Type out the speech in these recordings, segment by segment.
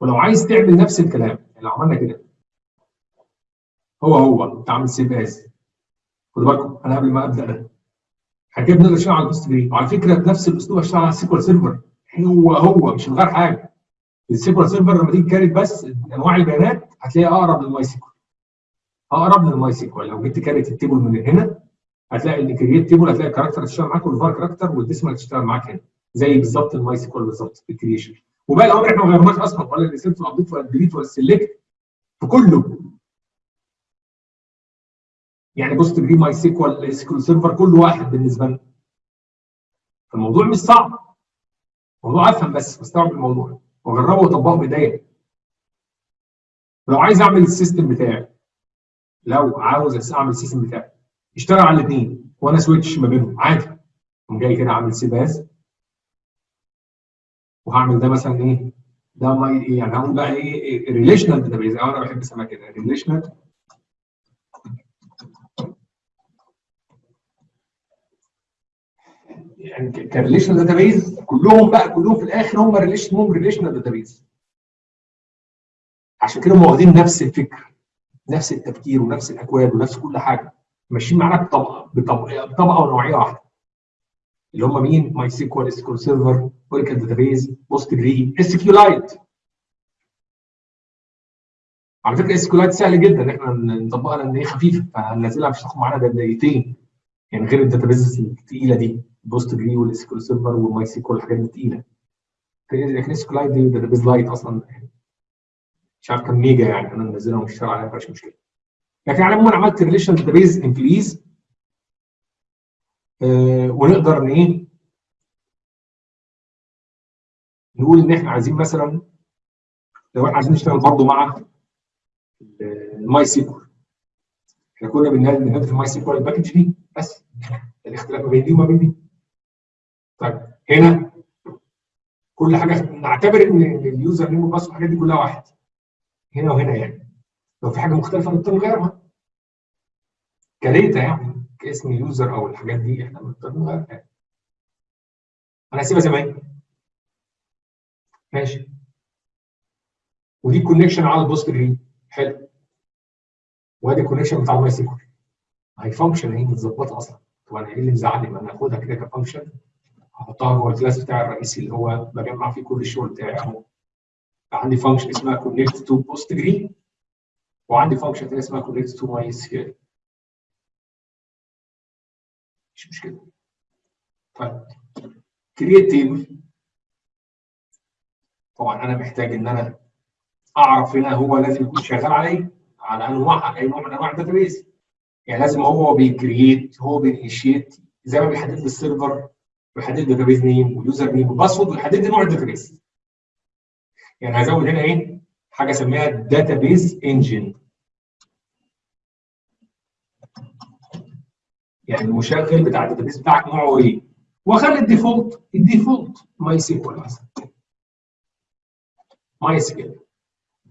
ولو عايز تعمل نفس الكلام يعني لو عملنا كده. هو هو انت عامل save as خدوا بالكم أنا قبل ما ابدأ ده. كده بنقدر نشتغل على ال Postgre وعلى فكرة بنفس الأسلوب اشتغل على ال SQL Server. هو هو مش هنغير حاجة. ال SQL Server لما تيجي create بس أنواع البيانات هتلاقيها أقرب لل MySQL. أقرب لل MySQL. لو جبت create ال table من هنا هتلاقي إن create table هتلاقي ال character تشتغل معاك وال var character وال decimal تشتغل معاك هنا. زي بالظبط ال MySQL بالظبط في ال creation وباقي الاوامر إحنا ما غيرناش أصلا ولا ال reset ولا ولا ال delete ولا ال select في كله. يعني Postgre MySQL SQL Server كل واحد بالنسبة لنا. فالموضوع مش صعب. الموضوع أفهم بس واستوعب الموضوع. واجربه واطبقه بايديا لو عايز أعمل ال system بتاعي لو عاوز أعمل ال system بتاعي اشتغل على الاثنين وأنا switch ما بينهم. عادي. أقوم جاي كده اعمل save as وهعمل ده مثلا إيه؟ ده My إيه؟ يعني هقول بقى إيه؟ relational database أو أنا بحب اسميها كده. relational يعني ك relational database كلهم بقى كلهم في الآخر هم relation هم relational database عشان كده هم واخدين نفس الفكر نفس التفكير ونفس الأكواد ونفس كل حاجة. ماشيين معانا بطبقة بطبقة ونوعية واحدة. اللي هم مين؟ MySQL Server Postgre SQLite على فكرة Lite سهل جدا. إحنا نطبقها لأن هي خفيفة فهننزلها مش هتاخد معانا دقيقتين يعني غير ال database الثقيله دي Postgre وال SQL Server وال MySQL الحاجات دي تقيلة. لكن Lite دي database light أصلا مش عارف كام mega يعني أنا منزلها ومشتغل عليها مفيش مشكلة. لكن على العموم عملت relation database employees ونقدر إن إيه نقول إن إحنا عايزين مثلا لو إحنا عايزين نشتغل برضه مع ال MySQL إحنا كنا بنهدف ال MySQL ال package دي بس الاختلاف ما بين دي وما بين دي. طيب هنا كل حاجة نعتبر إن ال username وال password الحاجات دي كلها واحد. هنا وهنا يعني. لو في حاجة مختلفة نضطر نغيرها. ك data يعني كاسم user أو الحاجات دي إحنا بنضطر نغيرها. أنا هسيبها زي ما هي. ماشي. ودي connection على ال Postgre حلو. وادي ال connection بتاع ال MySQL هي function اهي متظبطة أصلا. طب أنا إيه اللي مزعلني ما أنا هاخدها كده ك function هحطها جوه ال class بتاعي الرئيسي اللي هو بجمع فيه كل الشغل بتاعي أهو. عندي function اسمها connect to postgre وعندي function ثانية اسمها connect to mysql مش مشكلة. طيب. create table. طبعا أنا محتاج إن أنا أعرف هنا هو لازم يكون شغال على إيه على انواع أي نوع من أنواع ال database. يعني لازم هو بي create هو بي initiate زي ما بيحدد لي ال server بيحدد database name و username و password ويحدد لي نوع ال database. يعني هزود هنا إيه؟ حاجة أسميها database engine يعني المشغل بتاع ال database بتاعك نوعه إيه؟ وأخلي ال default ال default MySQL مثلا MySQL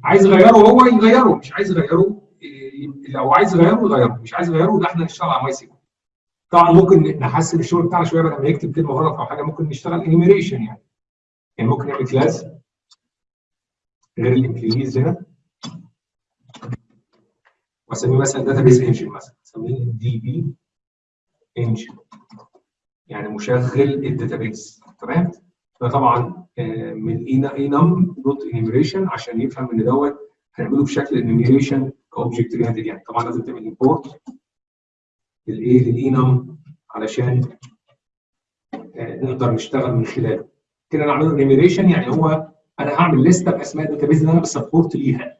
عايز يغيره هو يغيره مش عايز يغيره لو عايز يغيره يغيره مش عايز يغيره ده إحنا نشتغل على MySQL طبعا ممكن نحسن الشغل بتاعنا شوية بدل ما يكتب كلمة غلط أو حاجة ممكن نشتغل enumeration يعني. يعني ممكن نعمل class غير ال employees هنا. وأسميه مثلا database engine مثلا أسميه DB engine يعني مشغل ال database تمام؟ ده طبعا من enum dot enumeration عشان يفهم إن دوت هنعمله بشكل enumeration ك object related يعني. طبعا لازم تعمل import للايه لل enum علشان نقدر نشتغل من خلاله. كده نعمله enumeration يعني هو أنا هعمل لسته باسماء ال database اللي أنا ب support ليها.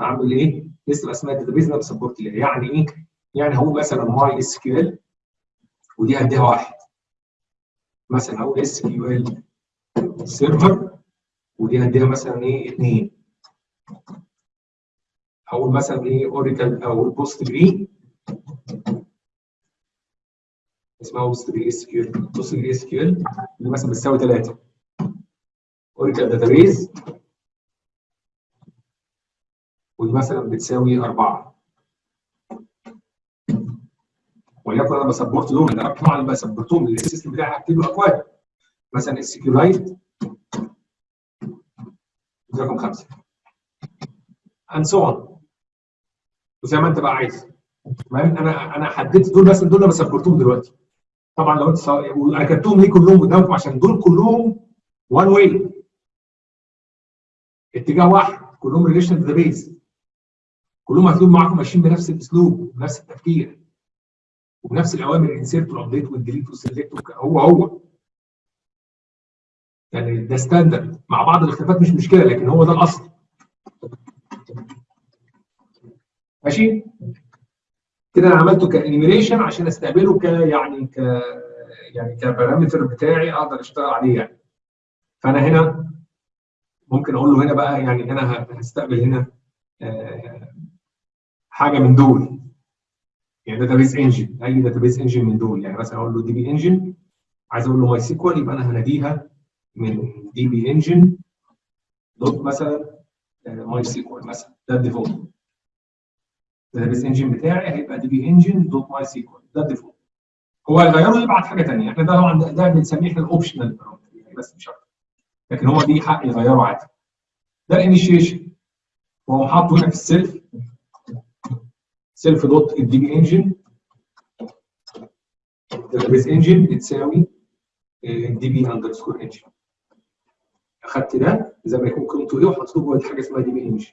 هعمل إيه؟ لسته باسماء ال database اللي أنا ب support ليها. يعني إيه؟ يعني هقول مثلا MySQL ودي هديها واحد. مثلا هقول SQL Server ودي هديها مثلا إيه؟ اثنين هقول مثلا إيه؟ Oracle أو بوست جري اسمها بوست جري اس كيو بوست جري اس كيو ال اللي مثلا بتساوي ثلاثة Oracle database ودي مثلا بتساوي أربعة. وليكن أنا ب support دول أنا طبعا ب supportهم ال system بتاعي هكتب له أكواد مثلا SQLite رقم خمسة. And so on. وزي ما انت بقى عايز. تمام أنا أنا حددت دول بس دول أنا ب support هم دلوقتي. طبعا لو انت كتبتهم ليه كلهم قدامكم؟ عشان دول كلهم one way اتجاه واحد. كلهم relation database كلهم هتلاقيهم معاكم ماشيين بنفس الأسلوب بنفس التفكير. وبنفس الأوامر الانسيرت والابديت والديليت والسلكت هو هو. يعني ده standard مع بعض الاختلافات مش مشكلة لكن هو ده الأصل. ماشي؟ كده أنا عملته ك enumeration عشان أستقبله ك يعني ك يعني ك parameter بتاعي أقدر أشتغل عليه يعني. فأنا هنا ممكن أقول له هنا بقى يعني أنا هستقبل هنا آه حاجة من دول. يعني database engine أي database engine من دول. يعني مثلا أقول له DB engine عايز أقول له MySQL يبقى أنا هناديها من DB engine dot مثلا MySQL مثلا. ده ال default. ال database engine بتاعي هيبقى DB engine dot MySQL ده ال default. هو هيغيره يبعت حاجة ثانية إحنا ده طبعا ده بنسميه إحنا ال optional يعني بس مش أكتر. لكن هو دي حق يغيره عادي. ده الانيشيشن وهو حاطه هنا في ال self self dot ال DB engine database engine بتساوي DB underscore engine اخدت ده زي ما يكون قيمته إيه وحطيته جوه حاجة اسمها DB engine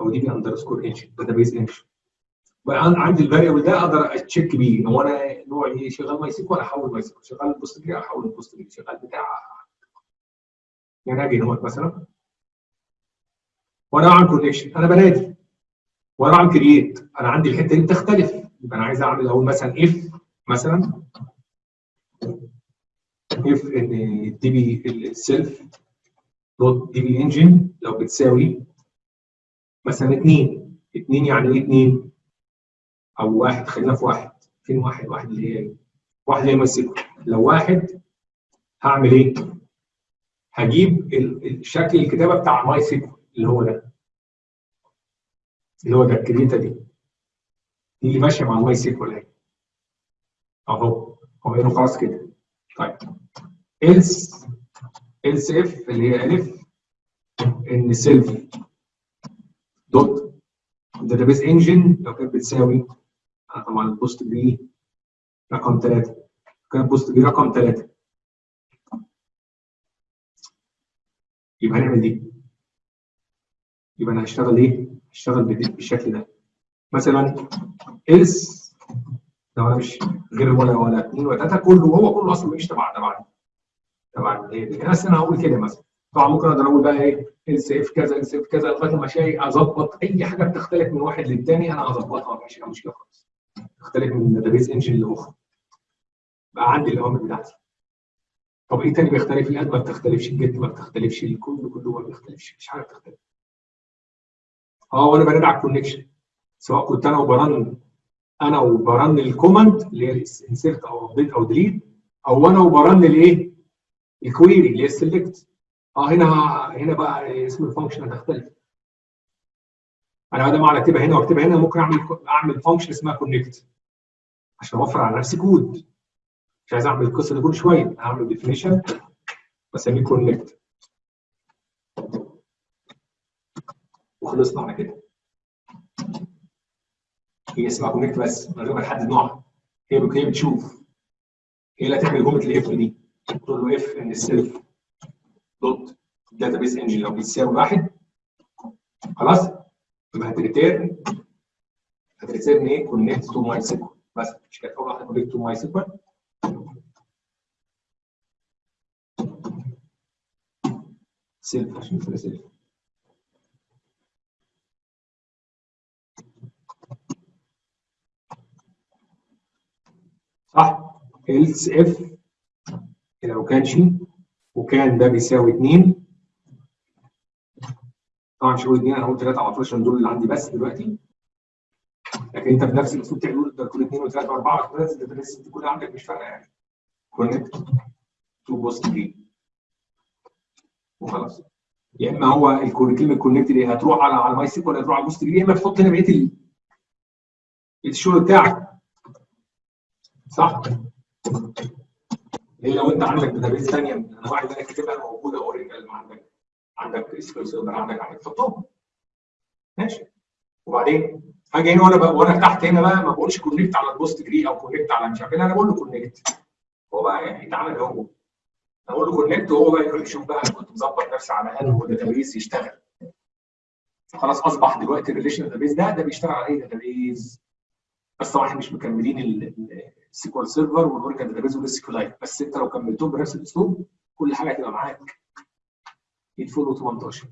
أو DB underscore engine database engine بقى عندي ال variable ده أقدر أ check بيه. هو أنا نوعي إيه؟ شغال MySQL أحول MySQL شغال Postgre أحول Postgre شغال بتاع. يعني أجي هنا مثلا. وأنا أعمل connection أنا بنادي. وأنا أعمل create أنا عندي الحتة دي بتختلف. يبقى أنا عايز أعمل أقول مثلا if مثلا. if إن DB ال self dot DB engine لو بتساوي مثلا 2 2 يعني إيه 2 أو واحد. خلينا في واحد. فين واحد؟ واحد اللي هي واحد اللي هي My لو واحد هعمل إيه؟ هجيب الشكل الكتابة بتاع MySQL اللي هو ده. اللي هو ده ال create دي. دي اللي ماشية مع ال MySQL أهي. أهو. هو خلاص كده. طيب. Else else if اللي هي if ان self dot database engine لو كانت بتساوي طبعا البوست بي رقم 3 كان البوست بي رقم 3 يبقى هنعمل دي. يبقى أنا هشتغل إيه؟ هشتغل بالشكل ده. مثلا else لو أنا مش غير ولا ولا اثنين ولا ثلاثة كله هو كله أصلا مش تبع تبع تبع إيه؟ بس أنا هقول كده مثلا. طبعا ممكن أقدر أقول بقى إيه؟ else if كذا else if كذا لغاية ما شيء أظبط أي حاجة بتختلف من واحد للثاني أنا أظبطها مش مشكلة خالص. تختلف من database engine لأخرى. بقى عندي الاوامر بتاعتي. طب إيه تاني بيختلف؟ ال add ما بتختلفش ال get ما بتختلفش؟ الكل كله ما بيختلفش مفيش حاجة بتختلف. آه وأنا بنادي على ال connection سواء كنت أنا ب run أنا ب run ال command اللي هي insert أو update أو delete أو أنا ب run الايه؟ ال query اللي هي ال select آه هنا هنا بقى اسم ال function هتختلف. أنا بدل ما أكتبها هنا وأكتبها هنا ممكن أعمل أعمل function اسمها connect عشان أوفر على نفسي كود مش عايز أعمل القصة دي كل شوية اعمل definition بسميه connect وخلصنا على كده. هي اسمها connect بس من غير ما نحدد نوعها. هي هي بتشوف. هي اللي هتعمل جمله ال if دي. له if ان ال self dot database engine لو بيساوي واحد. خلاص؟ يبقى ه return. ه return إيه؟ connect to MySQL بس مش كانت أول واحدة connect to MySQL self عشان كده self صح؟ else if لو كانش وكان ده بيساوي 2 طبعا مش هقول 2 أنا هقول 3 على طول عشان دول اللي عندي بس دلوقتي. لكن أنت بنفس الأسلوب تعمل كل 2 و3 و4 و5 ده بس كل عندك مش فارقة يعني. connect to Postgre وخلاص. يا إما هو كلمة connect دي هتروح على على MySQL هتروح على ال Postgre يا إما تحط هنا بقية الشغل بتاعك. صح؟ ليه لو أنت عندك database ثانية من الانواع اللي أنا كاتبها موجودة original عندك عندك SQL Server عندك عندك تحطهم ماشي. وبعدين هاجي هنا وأنا وأنا تحت هنا بقى ما بقولش connect على ال Postgre أو connect على مش عارف إيه أنا بقول له connect هو بقى يتعامل هو. أقول له connect وهو بقى يروح يشوف بقى أنا كنت مظبط نفسي على أنه database يشتغل. خلاص أصبح دلوقتي ال relation database ده ده بيشتغل على اي database بس طبعا إحنا مش مكملين ال SQL Server وال Oracle database lite بس انت لو كملتهم بنفس الاسلوب كل حاجة هتبقى معاك. 8 18